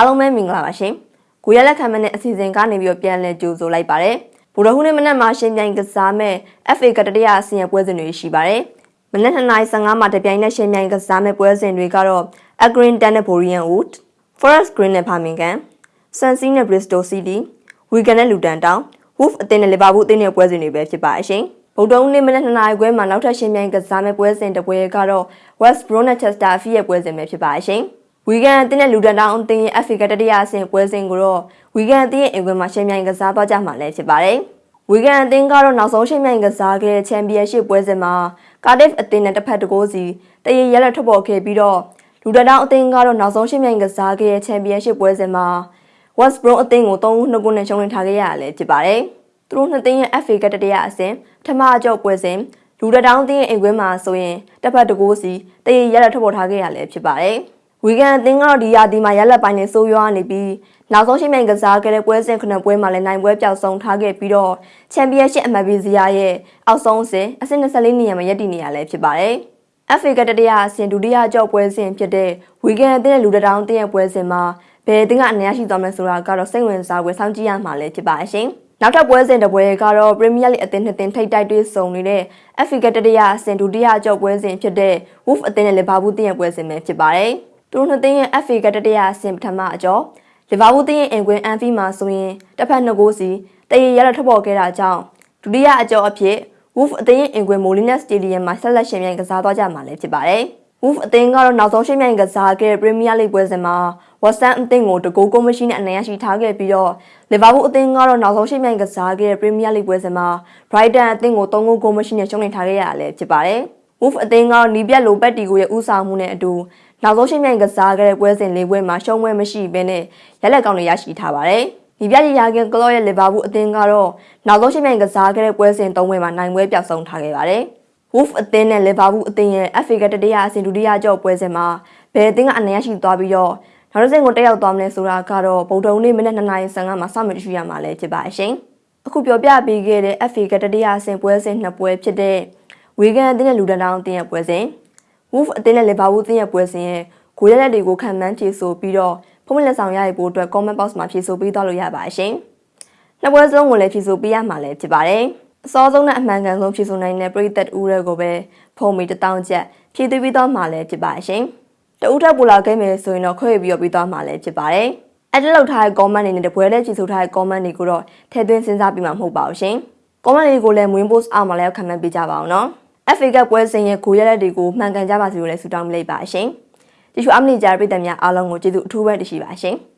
အားလုံးပဲမင်္ဂလာပါရှင်။ကိုရလက်ခံမနဲ့အစီအစဉ်ကနေပြီးတော့ပြန်လည်ကြိုဆိုလိုက်ပါတယ်။ဗုဒ္ဓဟူးနေ့မနက်မှာရှင်ပြိုင်ကစားမဲ့ FA ကတတိယအစီအစဉ်ပွဲစဉ်တွေရှိပါတယ်။မနက်2:15မှာတပြိုင်နက်ရှင်ပြိုင်ကစားမဲ့ပွဲစဉ်တွေကတော့ Accrington နဲ့ Borian Wood, Forest Green နဲ့ Birmingham, Swansea နဲ့ Bristol City, Wigan နဲ့ Luton Town, Wolf အသင်းနဲ့ Liverpool အသင်းရဲ့ပွဲစဉ်တွေပဲဖြစ်ပါအရှင်။ဗုဒ္ဓဟူးနေ့မနက်2နာရီခွဲမှာနောက်ထပ်ရှင်ပြိုင်ကစားမဲ့ပွဲစဉ်တစ်ပွဲကတော့ West Brom နဲ့ Chester City ရဲ့ပွဲစဉ်ပဲဖြစ်ပါအရှင်။ ဝီဂန်အသင်းနဲ့လူဒန်တောင်အသင်းရဲ့ FA ကတတိယအဆင့်ပွဲစဉ်ကိုတော့ဝီဂန်အသင်းရဲ့အင်ကွင်းမှာရှင်ပြိုင်ကစားသွားကြမှာလည်းဖြစ်ပါတယ်။ဝီဂန်အသင်းကတော့နောက်ဆုံးရှင်ပြိုင်ကစားခဲ့တဲ့ချန်ပီယံရှစ်ပွဲစဉ်မှာကာဒစ်အသင်းနဲ့တစ်ဖက်တကိုးစီတရေရဲလက်ထွက်ပေါ်ခဲ့ပြီးတော့လူဒန်တောင်အသင်းကတော့နောက်ဆုံးရှင်ပြိုင်ကစားခဲ့တဲ့ချန်ပီယံရှစ်ပွဲစဉ်မှာ West Brom အသင်းကို3-2ခုနဲ့ရှုံးနိထားခဲ့ရတာလည်းဖြစ်ပါတယ်။သူတို့နှစ်သင်းရဲ့ FA ကတတိယအဆင့်ပထမအကြော့ပွဲစဉ်လူဒန်တောင်အသင်းရဲ့အင်ကွင်းမှာဆိုရင်တစ်ဖက်တကိုးစီတရေရဲလက်ထွက်ပေါ်ထားခဲ့ရလည်းဖြစ်ပါတယ်။ ဝီဂန်အသင်းကတော့ဒီရာသီမှာရက်လက်ပိုင်းနဲ့ဆိုးရွားနေပြီးနောက်ဆုံးရှိမြိုင်ကစားခဲ့တဲ့ပွဲစဉ်ခုနှစ်ပွဲမှာလည်းနိုင်ပွဲပျောက်ဆုံးထားခဲ့ပြီးတော့ချန်ပီယံရှစ်အမတ်ဘီဇီယာရဲ့အောက်ဆုံးအဆင့်အဆင့်24နေရာမှာရပ်တည်နေရလဲဖြစ်ပါတယ်။ FA ကတတိယအဆင့်ဒုတိယကြော့ပွဲစဉ်ဖြစ်တဲ့ဝီဂန်အသင်းရဲ့လူတထောင်အသင်းရဲ့ပွဲစဉ်မှာဘယ်အသင်းကအနည်းရှိသွားမလဲဆိုတာကတော့စိတ်ဝင်စားဖွယ်စောင့်ကြည့်ရမှာလည်းဖြစ်ပါအရှင်။နောက်ထပ်ပွဲစဉ်တစ်ပွဲကတော့ Premier League အသင်းနှစ်သင်းထိပ်တိုက်တွေ့ဆုံနေတဲ့ FA ကတတိယအဆင့်ဒုတိယကြော့ပွဲစဉ်ဖြစ်တဲ့ Wolf အသင်းနဲ့ Liverpool အသင်းရဲ့ပွဲစဉ်ပဲဖြစ်ပါတယ်။ သူတို့နှစ်သင်းရဲ့ FA ကတတိယအဆင့်ပထမအကျော်လီဗာပူးသင်းရဲ့အင်ကွင်းအန်ဖီမှာဆိုရင်တစ်ဖက်နှစ်ဂိုးစီတရေရရထွက်ပေါ်ခဲ့တာကြောင့်ဒုတိယအကျော်အဖြစ် Wolf အသင်းရဲ့အင်ကွင်းမိုလီနက်စတေဒီယမ်မှာဆက်လက်ရှင်ပြိုင်ကစားသွားကြမှာလည်းဖြစ်ပါတယ်။ Wolf အသင်းကတော့နောက်ဆုံးရှင်ပြိုင်ကစားခဲ့တဲ့ Premier League ပွဲစဉ်မှာ West Ham အသင်းကိုတကူကိုမရှိနဲ့အနိုင်ရရှိထားခဲ့ပြီးတော့ Liverpool အသင်းကတော့နောက်ဆုံးရှင်ပြိုင်ကစားခဲ့တဲ့ Premier League ပွဲစဉ်မှာ Brighton အသင်းကို3ဂိုးကိုမရှိနဲ့ရှုံးနိထားခဲ့ရတာလည်းဖြစ်ပါတယ်။ Wolf အသင်းကတော့နီးပြတ်လိုပက်တီကိုရဲ့ဥဆောင်မှုနဲ့အတူနောက်ဆုံးရှင်မြိုင်ကစားခဲ့တဲ့ပွဲစဉ်၄ပွဲမှာရှုံးပွဲမရှိဘဲနဲ့လက်လက်ကောင်းတွေရရှိထားပါတယ်။ဒီပြကြီးရာကင်ကလော့ရဲ့လီဗာပူးအသင်းကတော့နောက်ဆုံးရှင်မြိုင်ကစားခဲ့တဲ့ပွဲစဉ်၃ပွဲမှာနိုင်ပွဲပြောက်ဆုံးထားခဲ့ပါတယ်။ Wolf အသင်းနဲ့လီဗာပူးအသင်းရဲ့ FA ကတတိယအဆင့်ဒုတိယကြော့ပွဲစဉ်မှာဘယ်အသင်းကအနိုင်ရရှိသွားပြီးတော့နောက်တစ်ဆင့်ကိုတက်ရောက်သွားမလဲဆိုတာကတော့ဗုဒ္ဓဟူးနေ့မနက်2:55မှာစမတွေ့ရမှာလည်းဖြစ်ပါအရှင်။အခုပြောပြပေးခဲ့တဲ့ FA ကတတိယအဆင့်ပွဲစဉ်နှစ်ပွဲဖြစ်တဲ့ ဝေဂန်အသင်းနဲ့လူဒန်တောင်အသင်းရဲ့ပွဲစဉ် Wolf အသင်းနဲ့လီဗာပူးအသင်းရဲ့ပွဲစဉ်ရဲ့ဂိုးရလက်တွေကိုခံမှန်းဖြေဆိုပြီးတော့ဖုန်းလက်ဆောင်ရရဖို့အတွက် comment box မှာဖြေဆိုပေးသွားလို့ရပါရှင်။နှစ်ပွဲစလုံးကိုလည်းဖြေဆိုပေးရမှာလည်းဖြစ်ပါတယ်။အစောဆုံးနဲ့အမှန်ကန်ဆုံးဖြေဆိုနိုင်တဲ့ပရိသတ်ဦးရဲကိုပဲဖုန်းမီတထောင်ချက်ဖြည့်သွင်းပြီးတော့မှာလည်းဖြစ်ပါရှင်။တဦးထပ်ပူလာခဲ့မယ်ဆိုရင်တော့ခွဲပြီးတော့ပြီးသွားမှာလည်းဖြစ်ပါတယ်။အဲ့ဒီလောက်ထားတဲ့ comment တွေနဲ့တပွဲလဲဖြေဆိုထားတဲ့ comment တွေကိုတော့ထည့်သွင်းစဉ်းစားပြီးမှမဟုတ်ပါဘူးရှင်။ comment တွေကိုလည်း win post အောက်မှာလည်းခံမှန်းပေးကြပါအောင်နော်။ FA ကပွဲစဉ်ရဲ့ဂိုးရလက်တွေကိုမှန်ကန်ကြပါစေလို့လည်းဆုတောင်းမိလိုက်ပါရှင်။ဒီရှုအမနီဂျာပြည်သူများအားလုံးကိုကျေးဇူးအထူးပဲတင်ရှိပါရှင်။